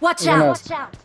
Watch out! Watch out!